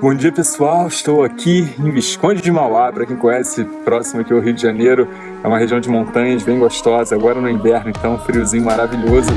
Bom dia pessoal, estou aqui em Visconde de Mauá, para quem conhece, próximo aqui ao Rio de Janeiro, é uma região de montanhas bem gostosa, agora no inverno então, friozinho maravilhoso.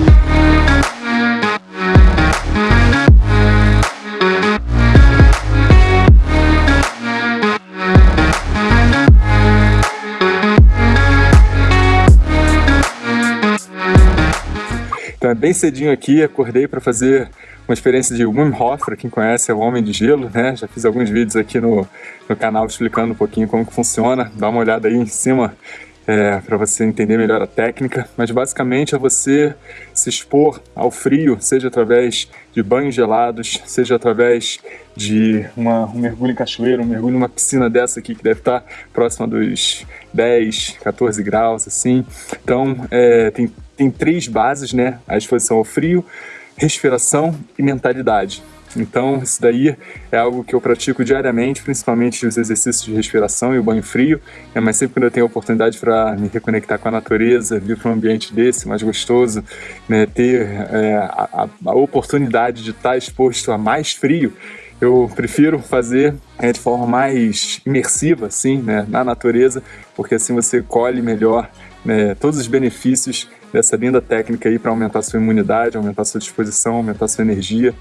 Bem cedinho aqui, acordei para fazer uma experiência de Wim Hof, para quem conhece, é o Homem de Gelo, né? Já fiz alguns vídeos aqui no, no canal explicando um pouquinho como que funciona. Dá uma olhada aí em cima é, para você entender melhor a técnica, mas basicamente é você se expor ao frio, seja através de banhos gelados, seja através de uma, um mergulho em cachoeira, um mergulho numa piscina dessa aqui que deve estar próxima dos 10, 14 graus, assim. Então, é, tem tem três bases, né? A exposição ao frio, respiração e mentalidade. Então, isso daí é algo que eu pratico diariamente, principalmente os exercícios de respiração e o banho frio, né? mas sempre quando eu tenho a oportunidade para me reconectar com a natureza, vir para um ambiente desse, mais gostoso, né? ter é, a, a, oportunidade de estar exposto a mais frio, eu prefiro fazer é, de forma mais imersiva, assim, né? na natureza, porque assim você colhe melhor né? todos os benefícios dessa linda técnica aí para aumentar sua imunidade, aumentar sua disposição, aumentar sua energia.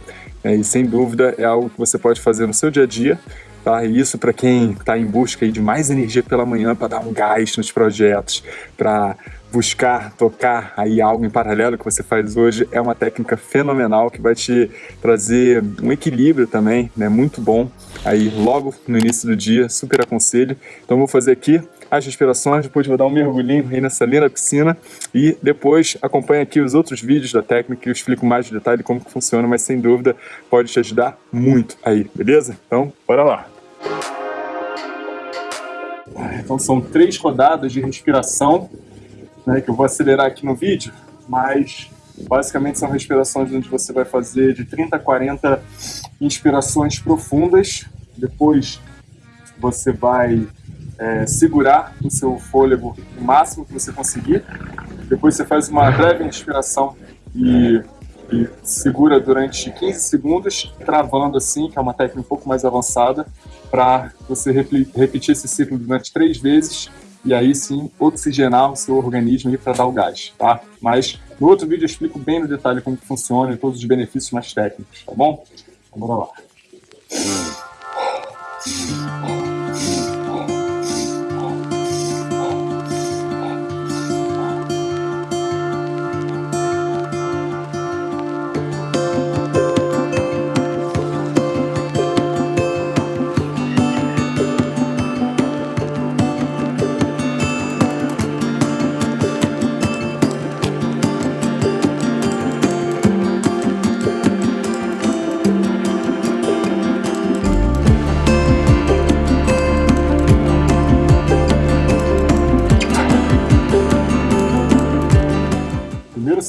É, e sem dúvida é algo que você pode fazer no seu dia a dia, tá? E isso para quem está em busca aí de mais energia pela manhã para dar um gás nos projetos, para buscar tocar aí algo em paralelo que você faz hoje, é uma técnica fenomenal que vai te trazer um equilíbrio também, né? Muito bom aí logo no início do dia, super aconselho. Então vou fazer aqui as respirações, depois vou dar um mergulhinho aí nessa linda piscina e depois acompanha aqui os outros vídeos da técnica que eu explico mais de detalhe como que funciona, mas sem dúvida pode te ajudar muito aí, beleza? Então, bora lá! Então são três rodadas de respiração, né, que eu vou acelerar aqui no vídeo, mas basicamente são respirações onde você vai fazer de 30 a 40 inspirações profundas, depois você vai é, segurar o seu fôlego o máximo que você conseguir. Depois você faz uma breve inspiração e, e segura durante 15 segundos, travando assim, que é uma técnica um pouco mais avançada, para você repetir esse ciclo durante três vezes e aí sim oxigenar o seu organismo para dar o gás, tá? Mas no outro vídeo eu explico bem no detalhe como funciona e todos os benefícios mais técnicos, tá bom? Então bora lá.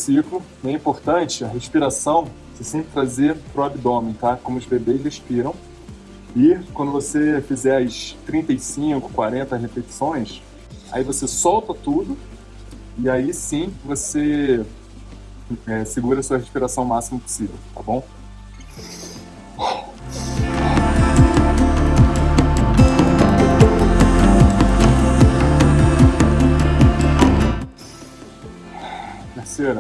Ciclo, é importante a respiração, você sempre trazer para o abdômen, tá? Como os bebês respiram. E quando você fizer as 35, 40 repetições, aí você solta tudo e aí sim você é, segura a sua respiração o máximo possível, tá bom? E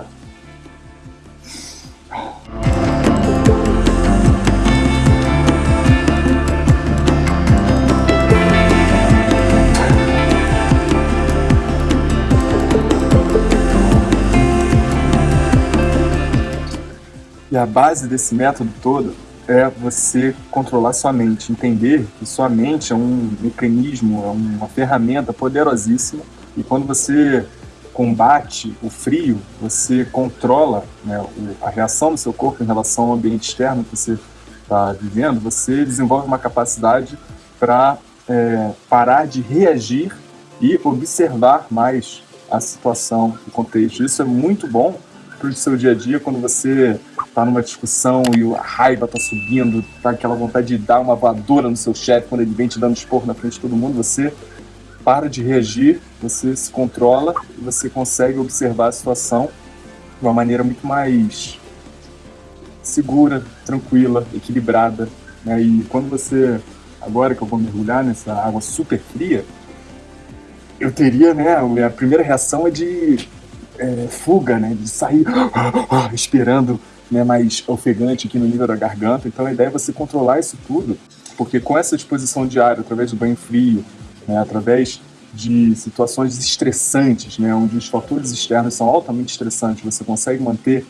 a base desse método todo é você controlar sua mente, entender que sua mente é um mecanismo, é uma ferramenta poderosíssima e quando você combate o frio, você controla né, a reação do seu corpo em relação ao ambiente externo que você está vivendo, você desenvolve uma capacidade para é, parar de reagir e observar mais a situação, o contexto. Isso é muito bom para o seu dia a dia, quando você está numa discussão e a raiva está subindo, tá aquela vontade de dar uma voadora no seu chefe quando ele vem te dando esporro na frente de todo mundo, você para de reagir, você se controla e você consegue observar a situação de uma maneira muito mais segura, tranquila, equilibrada, Né? E quando você, agora que eu vou mergulhar nessa água super fria, eu teria, né, a primeira reação é de é, fuga, né, de sair respirando né, mais ofegante aqui no nível da garganta. Então a ideia é você controlar isso tudo, porque com essa exposição diária, através do banho frio, né, através de situações estressantes, né, onde os fatores externos são altamente estressantes, você consegue manter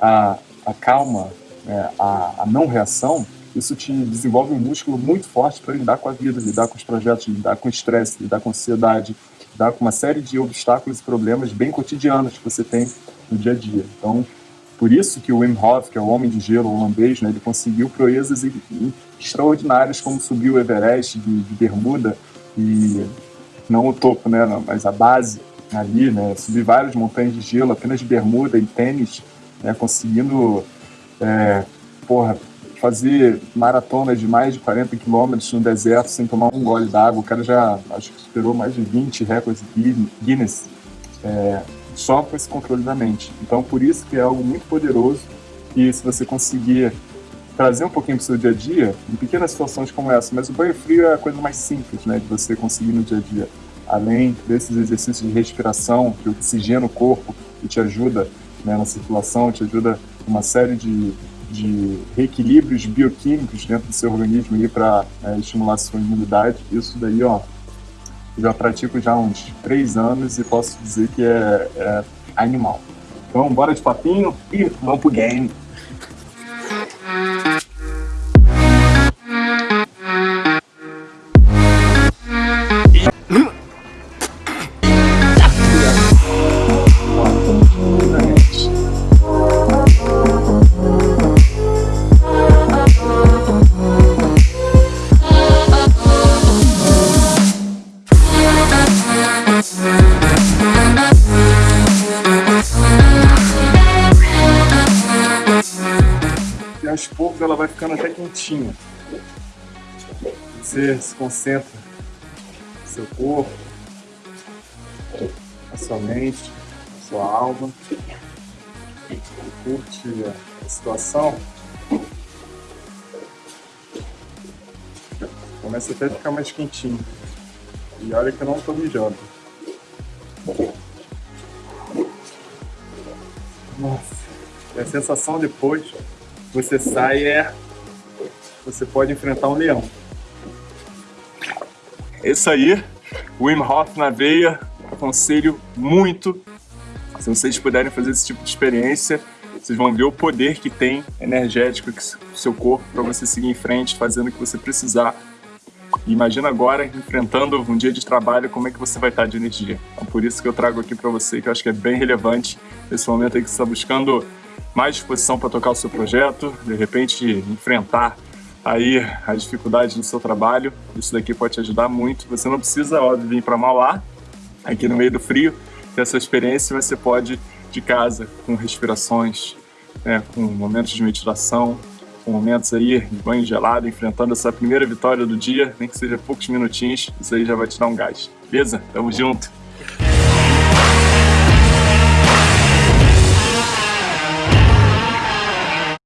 a, a calma, né, a, a não reação, isso te desenvolve um músculo muito forte para lidar com a vida, lidar com os projetos, lidar com o estresse, lidar com a ansiedade, lidar com uma série de obstáculos e problemas bem cotidianos que você tem no dia a dia. Então, por isso que o Wim Hof, que é o homem de gelo holandês, né, ele conseguiu proezas extraordinárias, como subir o Everest de, de Bermuda, e não o topo, né, mas a base ali, né, subir várias montanhas de gelo apenas de bermuda e tênis, né, conseguindo é, porra, fazer maratonas de mais de 40 quilômetros no deserto sem tomar um gole d'água. O cara já acho que superou mais de 20 recordes Guinness é, só com esse controle da mente. Então, por isso que é algo muito poderoso e se você conseguir trazer um pouquinho para o seu dia a dia, em pequenas situações como essa, mas o banho frio é a coisa mais simples né, de você conseguir no dia a dia. Além desses exercícios de respiração, que oxigena o corpo e te ajuda né, na circulação, te ajuda uma série de, de reequilíbrios bioquímicos dentro do seu organismo para é, estimular a sua imunidade. Isso daí, ó, já pratico já há uns três anos e posso dizer que é, é animal. Então, bora de papinho e vamos pro game. Aos poucos ela vai ficando até quentinha. Você se concentra no seu corpo, na sua mente, na sua alma, curte a situação. Começa até a ficar mais quentinho. E olha que eu não estou mijando. Nossa, e a sensação depois você sai é você pode enfrentar um leão. É isso aí, Wim Hof na veia, aconselho muito. Se vocês puderem fazer esse tipo de experiência, vocês vão ver o poder que tem energético o seu corpo para você seguir em frente, fazendo o que você precisar. Imagina agora, enfrentando um dia de trabalho, como é que você vai estar de energia. Então, por isso que eu trago aqui para você, que eu acho que é bem relevante nesse momento aí que você está buscando mais disposição para tocar o seu projeto, de repente enfrentar aí as dificuldades do seu trabalho. Isso daqui pode te ajudar muito. Você não precisa, óbvio, vir para Mauá, aqui no meio do frio, ter essa experiência, você pode de casa, com respirações, né, com momentos de meditação, com momentos aí de banho gelado, enfrentando essa primeira vitória do dia, nem que seja poucos minutinhos, isso aí já vai te dar um gás. Beleza? Tamo junto!